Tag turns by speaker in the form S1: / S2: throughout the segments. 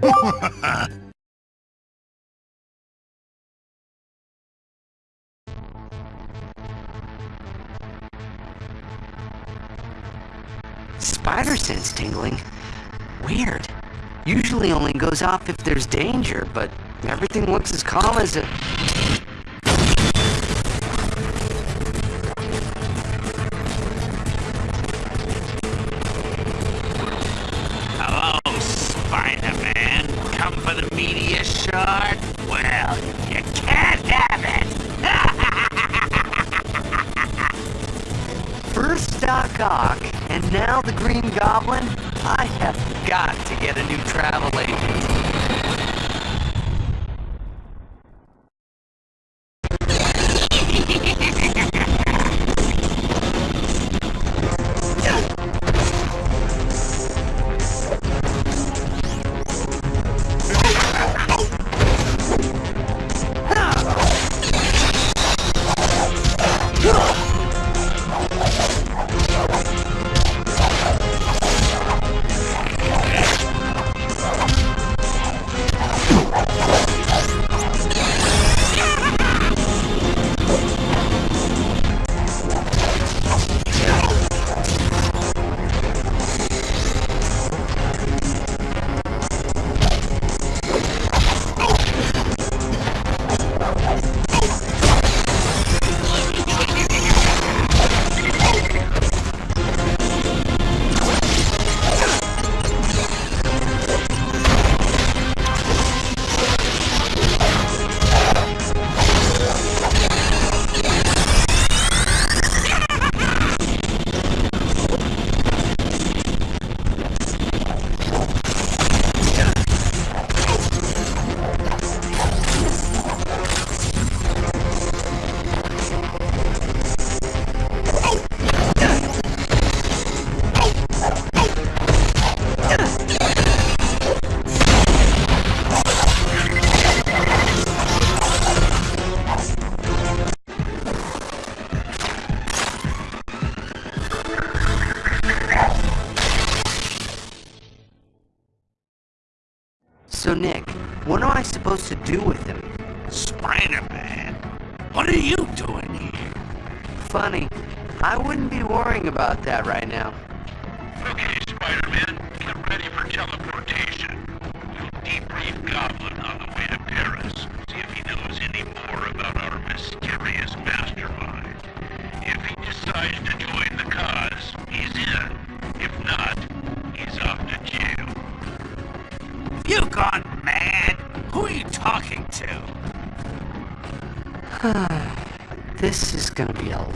S1: Spider sense tingling? Weird. Usually only goes off if there's danger, but everything looks as calm as a... Goblin, I have got to get a new travel agent.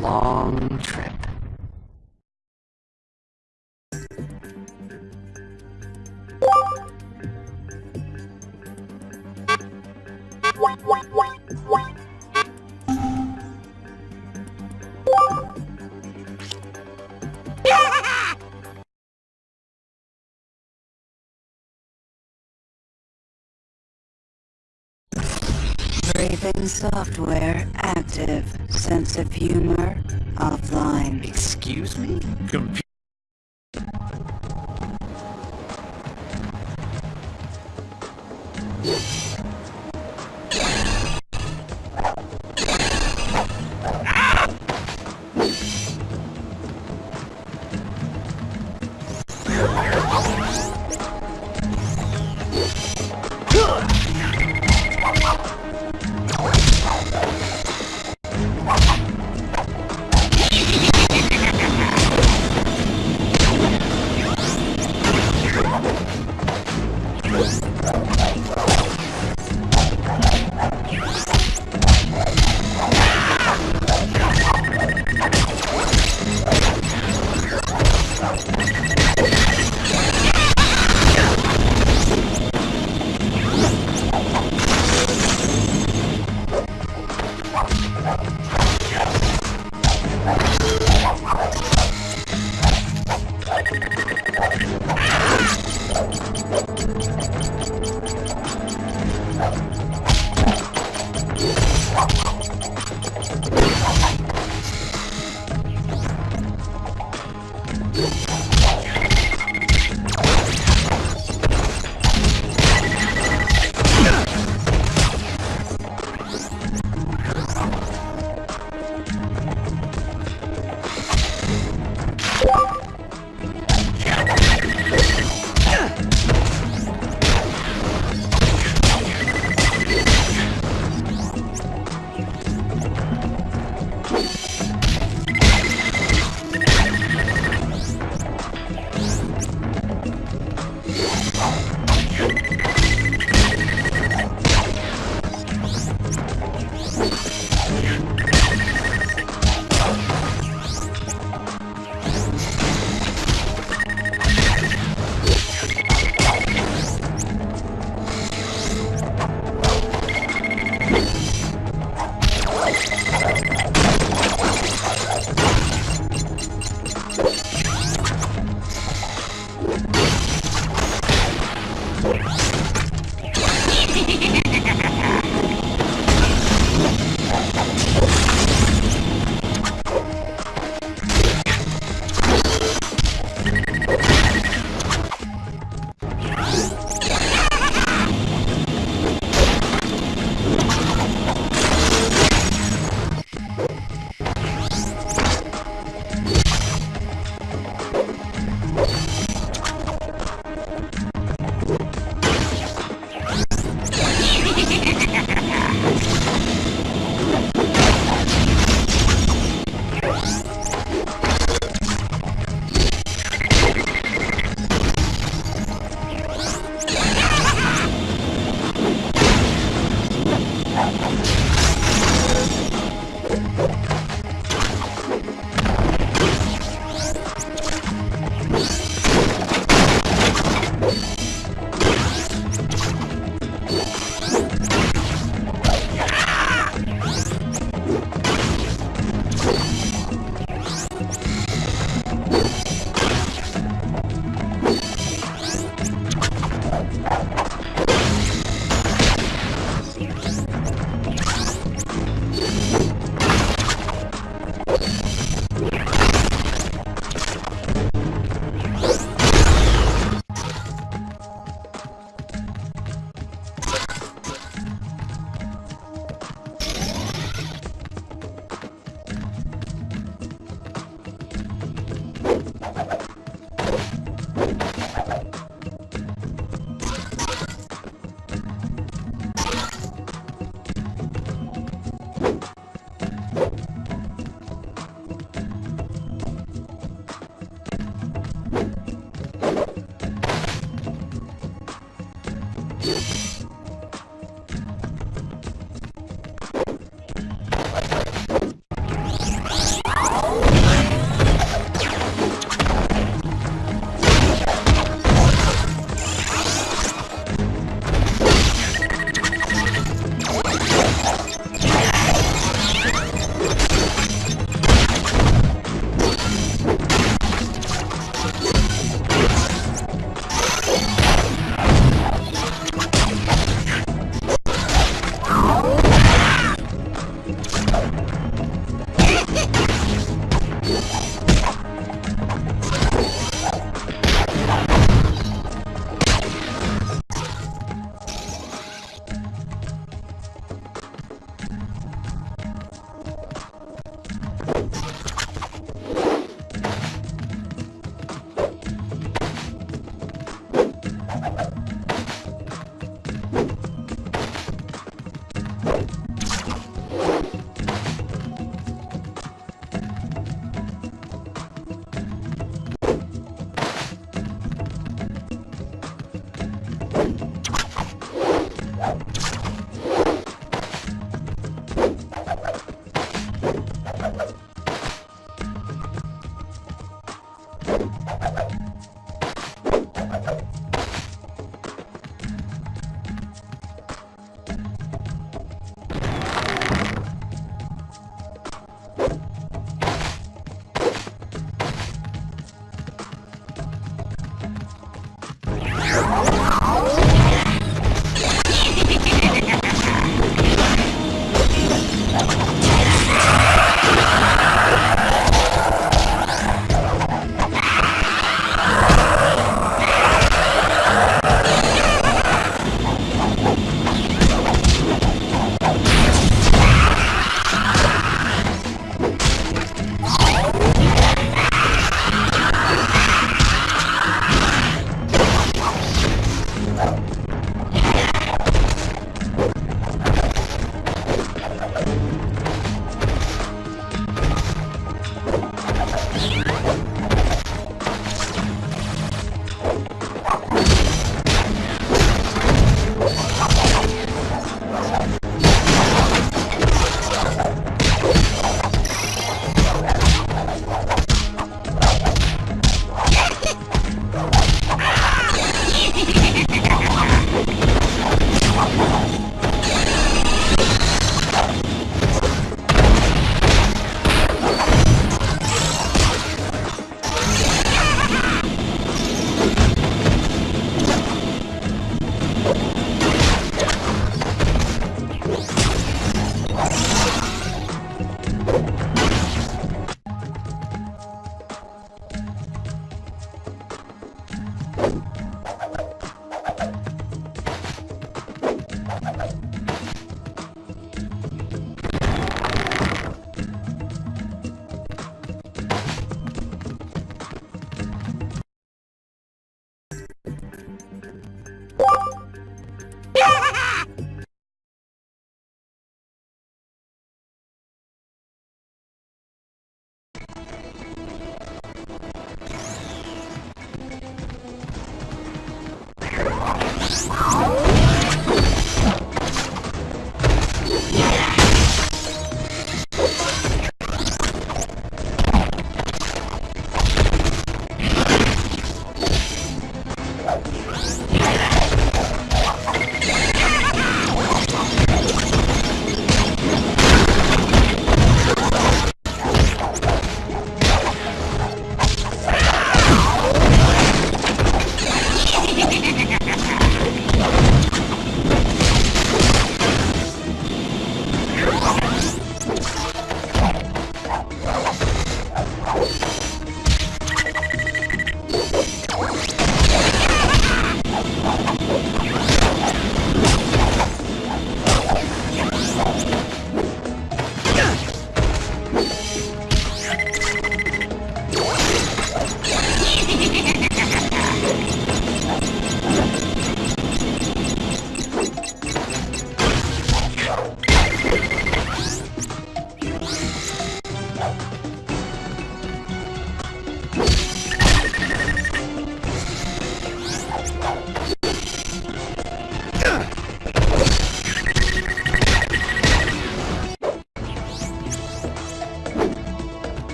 S1: long trip.
S2: Briefing software active sense of humor offline.
S1: Excuse me?
S3: Computer